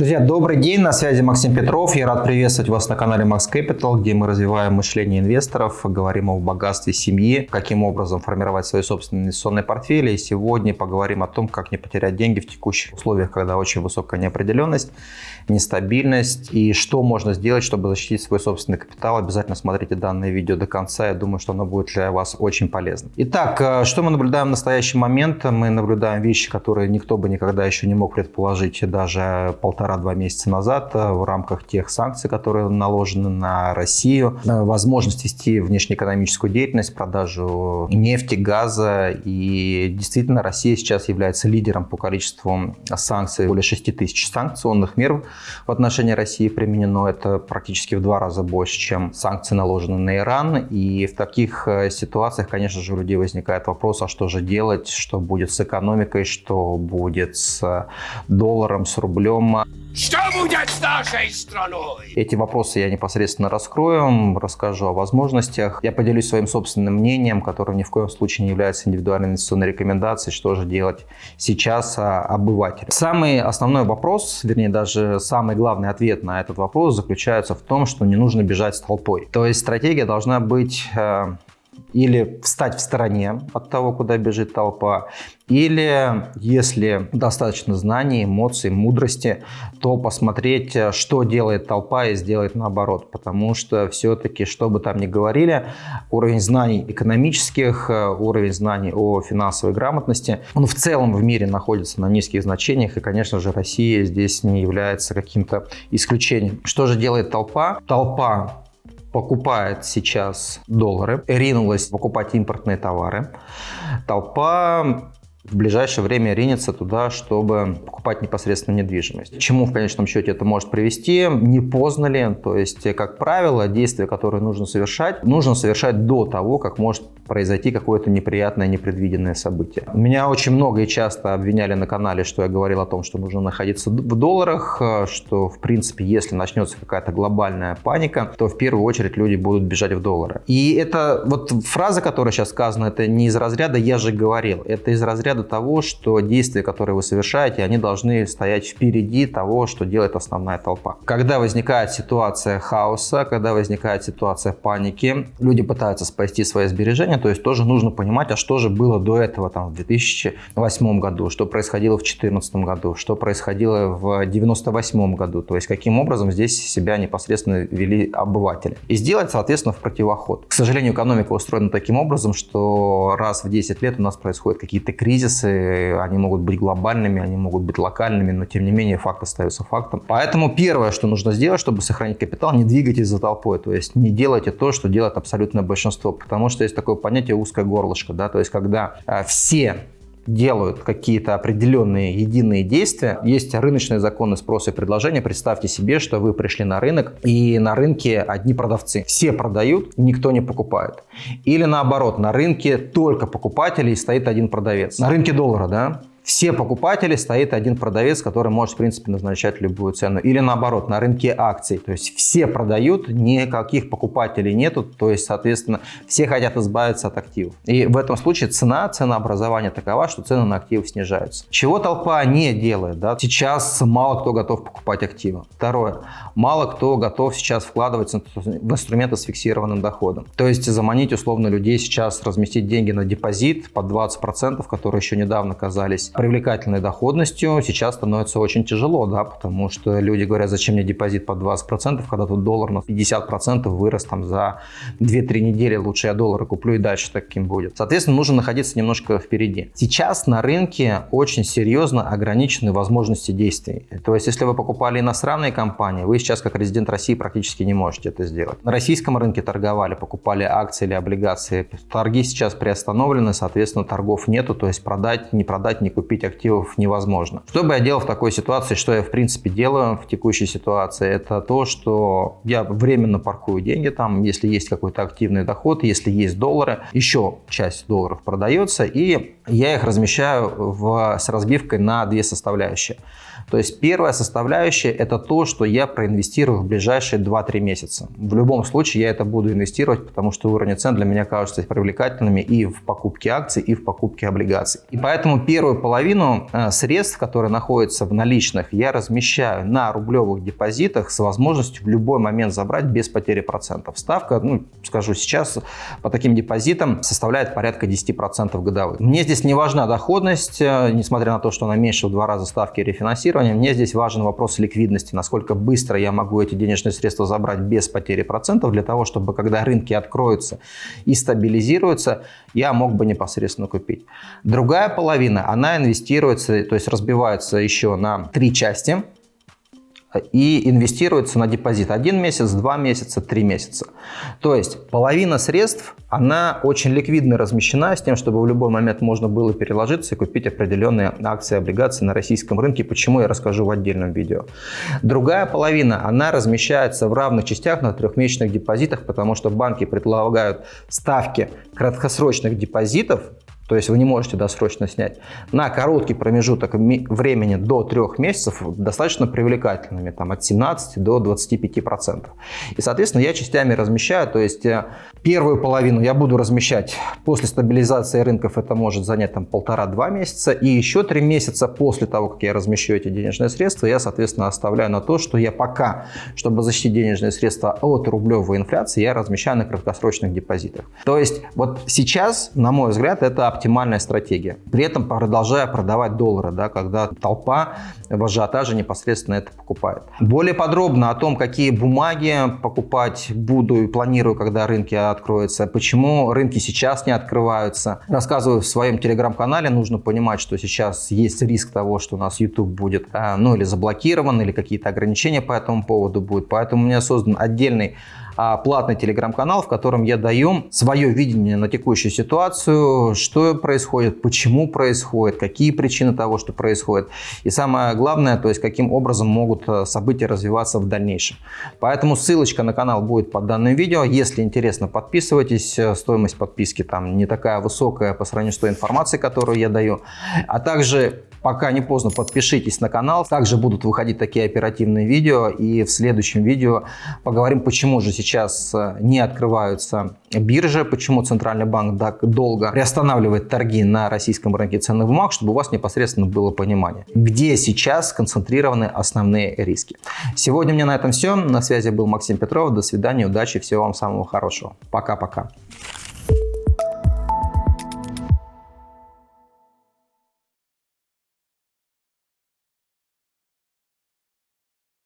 Друзья, добрый день, на связи Максим Петров. Я рад приветствовать вас на канале Max Capital, где мы развиваем мышление инвесторов, говорим о богатстве семьи, каким образом формировать свои собственные инвестиционные портфели. И сегодня поговорим о том, как не потерять деньги в текущих условиях, когда очень высокая неопределенность, нестабильность и что можно сделать, чтобы защитить свой собственный капитал. Обязательно смотрите данное видео до конца, я думаю, что оно будет для вас очень полезно. Итак, э, что мы наблюдаем в настоящий момент? Мы наблюдаем вещи, которые никто бы никогда еще не мог предположить даже полтора полтора-два месяца назад э, в рамках тех санкций, которые наложены на Россию, э, возможность вести внешнеэкономическую деятельность, продажу нефти, газа. И действительно Россия сейчас является лидером по количеству санкций. Более 6 тысяч санкционных мер в отношении России применено. Это практически в два раза больше, чем санкции наложены на Иран. И в таких э, ситуациях, конечно же, у людей возникает вопрос, а что же делать, что будет с экономикой, что будет с долларом, с рублем. Что будет с нашей страной? Эти вопросы я непосредственно раскрою, расскажу о возможностях. Я поделюсь своим собственным мнением, которое ни в коем случае не является индивидуальной инвестиционной рекомендацией, что же делать сейчас а, обывателю. Самый основной вопрос, вернее даже самый главный ответ на этот вопрос заключается в том, что не нужно бежать с толпой. То есть стратегия должна быть э, или встать в стороне от того, куда бежит толпа, или, если достаточно знаний, эмоций, мудрости, то посмотреть, что делает толпа и сделать наоборот. Потому что все-таки, что бы там ни говорили, уровень знаний экономических, уровень знаний о финансовой грамотности, он в целом в мире находится на низких значениях. И, конечно же, Россия здесь не является каким-то исключением. Что же делает толпа? Толпа покупает сейчас доллары, ринулась покупать импортные товары. Толпа в ближайшее время ринется туда, чтобы покупать непосредственно недвижимость. Чему в конечном счете это может привести? Не поздно ли? То есть, как правило, действия, которые нужно совершать, нужно совершать до того, как может произойти какое-то неприятное, непредвиденное событие. Меня очень много и часто обвиняли на канале, что я говорил о том, что нужно находиться в долларах, что, в принципе, если начнется какая-то глобальная паника, то в первую очередь люди будут бежать в доллары. И это вот фраза, которая сейчас сказана, это не из разряда «я же говорил», это из разряда того, что действия, которые вы совершаете, они должны стоять впереди того, что делает основная толпа. Когда возникает ситуация хаоса, когда возникает ситуация паники, люди пытаются спасти свои сбережения, то есть тоже нужно понимать, а что же было до этого там, в 2008 году, что происходило в 2014 году, что происходило в 1998 году. То есть каким образом здесь себя непосредственно вели обыватели. И сделать, соответственно, в противоход. К сожалению, экономика устроена таким образом, что раз в 10 лет у нас происходят какие-то кризисы, они могут быть глобальными, они могут быть локальными, но тем не менее факт остается фактом. Поэтому первое, что нужно сделать, чтобы сохранить капитал, не двигайтесь за толпой, то есть не делайте то, что делает абсолютное большинство, потому что есть такое понятие узкое горлышко, да, то есть когда э, все делают какие-то определенные единые действия. Есть рыночные законы спроса и предложения. Представьте себе, что вы пришли на рынок, и на рынке одни продавцы. Все продают, никто не покупает. Или наоборот, на рынке только покупатели и стоит один продавец. На рынке доллара, да? Все покупатели стоит один продавец, который может, в принципе, назначать любую цену. Или наоборот, на рынке акций. То есть все продают, никаких покупателей нету. То есть, соответственно, все хотят избавиться от активов. И в этом случае цена, ценообразование такова, что цены на активы снижаются. Чего толпа не делает? Да? Сейчас мало кто готов покупать активы. Второе. Мало кто готов сейчас вкладывать в инструменты с фиксированным доходом. То есть заманить условно людей сейчас разместить деньги на депозит под 20%, которые еще недавно казались привлекательной доходностью сейчас становится очень тяжело, да, потому что люди говорят, зачем мне депозит под 20%, когда тут доллар на 50% вырос там за 2-3 недели, лучше я доллары куплю и дальше таким будет. Соответственно, нужно находиться немножко впереди. Сейчас на рынке очень серьезно ограничены возможности действий. То есть, если вы покупали иностранные компании, вы сейчас как резидент России практически не можете это сделать. На российском рынке торговали, покупали акции или облигации. Торги сейчас приостановлены, соответственно, торгов нету, то есть продать, не продать, не купить активов невозможно. Что бы я делал в такой ситуации, что я в принципе делаю в текущей ситуации, это то, что я временно паркую деньги там, если есть какой-то активный доход, если есть доллары, еще часть долларов продается, и я их размещаю в, с разбивкой на две составляющие. То есть первая составляющая это то, что я проинвестирую в ближайшие 2-3 месяца. В любом случае я это буду инвестировать, потому что уровни цен для меня кажутся привлекательными и в покупке акций, и в покупке облигаций. И поэтому первую половину э, средств, которые находятся в наличных, я размещаю на рублевых депозитах с возможностью в любой момент забрать без потери процентов. Ставка, ну, скажу сейчас, по таким депозитам составляет порядка 10% годовых. Мне здесь не важна доходность, э, несмотря на то, что она меньше в два раза ставки рефинансирования. Мне здесь важен вопрос ликвидности, насколько быстро я могу эти денежные средства забрать без потери процентов, для того, чтобы когда рынки откроются и стабилизируются, я мог бы непосредственно купить. Другая половина, она инвестируется, то есть разбивается еще на три части и инвестируется на депозит один месяц, два месяца, три месяца. То есть половина средств, она очень ликвидно размещена с тем, чтобы в любой момент можно было переложиться и купить определенные акции, облигации на российском рынке. Почему я расскажу в отдельном видео. Другая половина, она размещается в равных частях на трехмесячных депозитах, потому что банки предлагают ставки краткосрочных депозитов то есть вы не можете досрочно снять, на короткий промежуток времени до трех месяцев достаточно привлекательными, там от 17 до 25 процентов. И, соответственно, я частями размещаю, то есть э, первую половину я буду размещать после стабилизации рынков, это может занять там полтора-два месяца, и еще три месяца после того, как я размещу эти денежные средства, я, соответственно, оставляю на то, что я пока, чтобы защитить денежные средства от рублевой инфляции, я размещаю на краткосрочных депозитах. То есть вот сейчас, на мой взгляд, это оптимальная стратегия. При этом продолжая продавать доллары, да, когда толпа в ажиотаже непосредственно это покупает. Более подробно о том, какие бумаги покупать буду и планирую, когда рынки откроются, почему рынки сейчас не открываются, рассказываю в своем телеграм-канале. Нужно понимать, что сейчас есть риск того, что у нас YouTube будет э, ну или заблокирован, или какие-то ограничения по этому поводу будут. Поэтому у меня создан отдельный платный телеграм-канал, в котором я даю свое видение на текущую ситуацию, что происходит, почему происходит, какие причины того, что происходит. И самое главное, то есть каким образом могут э, события развиваться в дальнейшем. Поэтому ссылочка на канал будет под данным видео. Если интересно, подписывайтесь. Э, стоимость подписки там не такая высокая по сравнению с той информацией, которую я даю. А также Пока не поздно, подпишитесь на канал. Также будут выходить такие оперативные видео. И в следующем видео поговорим, почему же сейчас э, не открываются биржи, почему Центральный банк так долго приостанавливает торги на российском рынке ценных бумаг, чтобы у вас непосредственно было понимание, где сейчас сконцентрированы основные риски. Сегодня у меня на этом все. На связи был Максим Петров. До свидания, удачи, всего вам самого хорошего. Пока-пока.